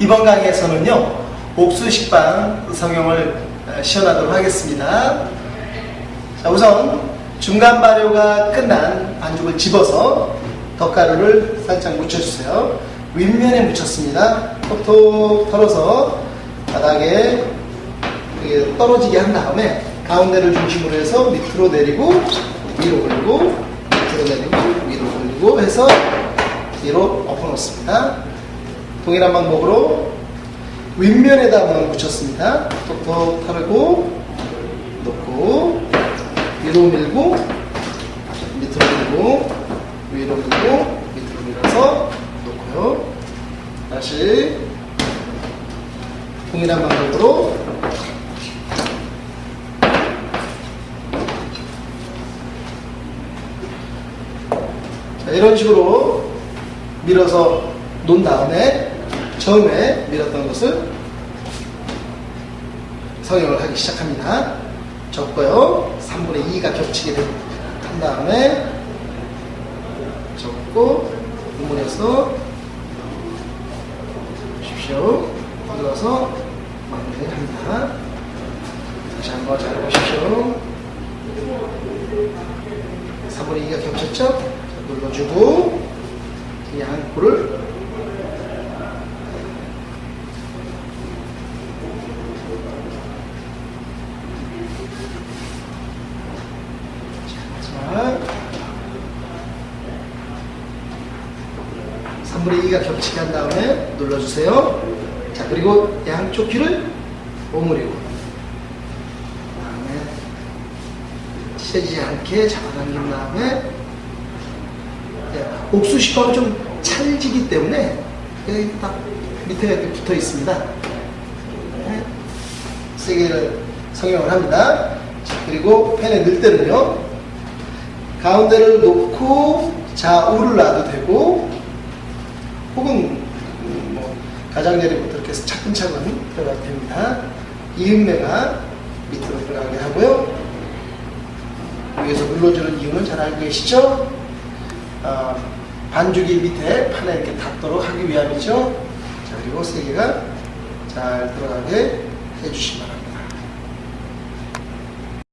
이번 강의에서는요, 옥수식빵 성형을 어, 시연하도록 하겠습니다. 자, 우선 중간 발효가 끝난 반죽을 집어서 덧가루를 살짝 묻혀주세요. 윗면에 묻혔습니다. 톡톡 털어서 바닥에 떨어지게 한 다음에 가운데를 중심으로 해서 밑으로 내리고 위로 올리고 밑으로 내리고 위로 올리고 해서 뒤로 엎어놓습니다. 동일한 방법으로 윗면에다 한번 묻혔습니다. 톡톡 털고 놓고 위로 밀고 밑으로 밀고 위로 밀고 밑으로 밀어서 놓고요. 다시 동일한 방법으로 자, 이런 식으로 밀어서 놓은 다음에 처음에 밀었던 것을 성형을 하기 시작합니다. 접고요. 3분의 2가 겹치게 한 다음에 접고 우물에서 보십시오. 눌러서 마무리합니다. 다시 한번 잘 보십시오. 3분의 2가 겹쳤죠? 자, 눌러주고 이 양코를 자, 3분의 2가 겹치게 한 다음에 눌러주세요. 자, 그리고 양쪽 귀를 오므리고, 다음에 찢어지지 않게 잡아당긴 다음에, 네, 옥수식빵은 좀 찰지기 때문에 여기 딱 밑에 붙어 있습니다. 네, 세 개를 성형을 합니다. 자, 그리고 팬에 넣을 때는요, 가운데를 놓고 좌우를 놔도 되고 혹은 음, 뭐 가장자리부터 이렇게 해서 차근차근 들어가도 됩니다. 이음매가 밑으로 들어가게 하고요. 위에서 눌러주는 이유는 잘 알고 계시죠? 어, 반죽이 밑에 판에 이렇게 닿도록 하기 위함이죠. 자, 그리고 세 개가 잘 들어가게 해주시기 바랍니다.